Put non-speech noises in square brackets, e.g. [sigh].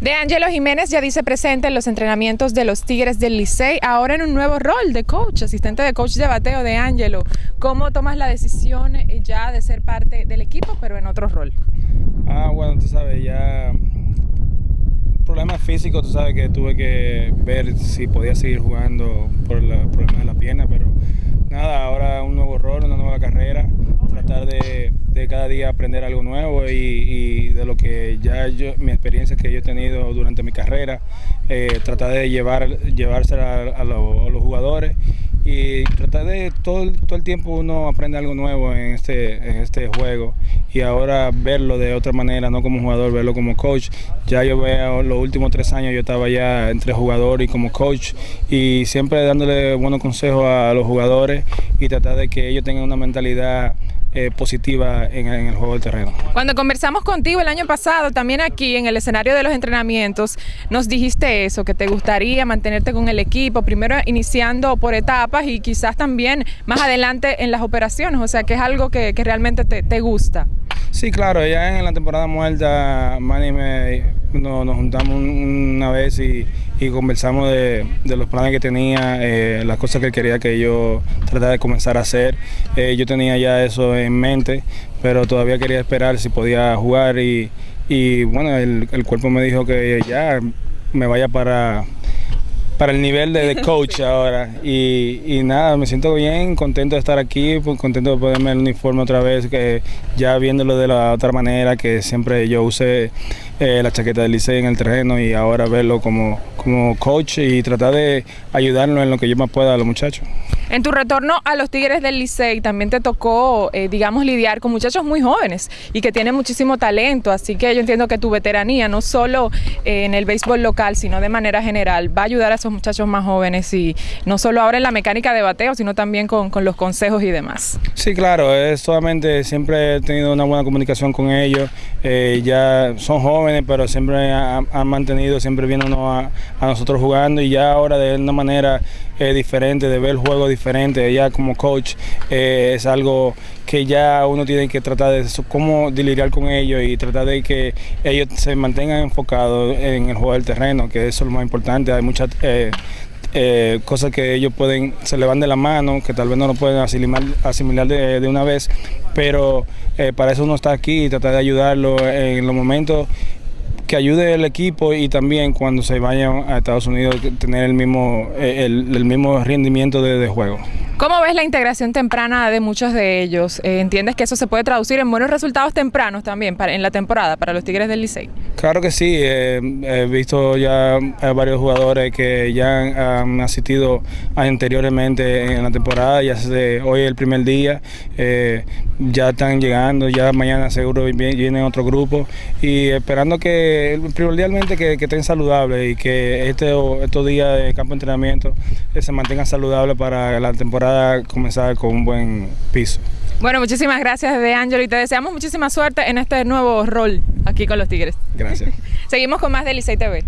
De Angelo Jiménez ya dice presente en los entrenamientos de los Tigres del Licey, ahora en un nuevo rol de coach, asistente de coach de bateo de Angelo. ¿Cómo tomas la decisión eh, ya de ser parte del equipo, pero en otro rol? Ah, bueno, tú sabes, ya problemas físicos, tú sabes que tuve que ver si podía seguir jugando por el problema de la pierna, pero nada, ahora un nuevo rol, una nueva carrera, tratar de, cada día aprender algo nuevo y, de lo que ya yo, mi experiencia que yo he tenido durante mi carrera, eh, tratar de llevar, llevársela a, los jugadores y tratar de todo, todo el tiempo uno aprende algo nuevo en este, en este juego y ahora verlo de otra manera, no como jugador, verlo como coach. Ya yo veo los últimos tres años yo estaba ya entre jugador y como coach y siempre dándole buenos consejos a los jugadores y tratar de que ellos tengan una mentalidad eh, positiva en, el juego del terreno. Cuando conversamos contigo el año pasado, también aquí en el escenario de los entrenamientos, nos dijiste eso, que te gustaría mantenerte con el equipo, primero iniciando por etapas y quizás también más adelante en las operaciones, o sea que es algo que, realmente te, te gusta. Sí, claro, ya en la temporada muerta, Manny me, nos, juntamos una vez y, conversamos de, los planes que tenía, eh, las cosas que quería que yo tratara de comenzar a hacer. Eh, yo tenía ya eso en mente, pero todavía quería esperar si podía jugar y, bueno, el cuerpo me dijo que ya me vaya para para el nivel de, [laughs] coach ahora. Y, nada, me siento bien, contento de estar aquí, contento de ponerme el uniforme otra vez, que ya viéndolo de la otra manera, que siempre yo usé eh, la chaqueta del liceo en el terreno y ahora verlo como, como coach y tratar de ayudarlo en lo que yo más pueda a los muchachos. En tu retorno a los Tigres del Licey también te tocó, eh, digamos, lidiar con muchachos muy jóvenes y que tienen muchísimo talento, así que yo entiendo que tu veteranía, no solo eh, en el béisbol local, sino de manera general, va a ayudar a esos muchachos más jóvenes y no solo ahora en la mecánica de bateo, sino también con, los consejos y demás. Sí, claro, es solamente siempre he tenido una buena comunicación con ellos, eh, ya son jóvenes, pero siempre han, mantenido, siempre vienen a, a, nosotros jugando y ya ahora de una manera diferente, de ver el juego diferente, ya como coach eh, es algo que ya uno tiene que tratar de cómo lidiar con ellos y tratar de que ellos se mantengan enfocados en el juego del terreno, que eso es lo más importante. Hay muchas eh, eh, cosas que ellos pueden, se le van de la mano, que tal vez no lo pueden asimilar, asimilar de, una vez, pero para eso uno está aquí y tratar de ayudarlo en los momentos que ayude el equipo y también cuando se vayan a Estados Unidos tener el mismo, eh, el, mismo rendimiento de, juego. ¿Cómo ves la integración temprana de muchos de ellos? Eh, ¿Entiendes que eso se puede traducir en buenos resultados tempranos también en la temporada para los Tigres del Licey? Claro que sí, eh, he visto ya varios jugadores que ya han, asistido anteriormente en la temporada, ya desde hoy el primer día, ya están llegando, ya mañana seguro viene otro grupo y esperando que primordialmente que, estén saludables y que este, estos días de campo de entrenamiento eh, se mantengan saludables para la temporada comenzar con un buen piso. Bueno, muchísimas gracias de Ángel y te deseamos muchísima suerte en este nuevo rol aquí con los Tigres. Gracias. [laughs] Seguimos con más de Licey TV.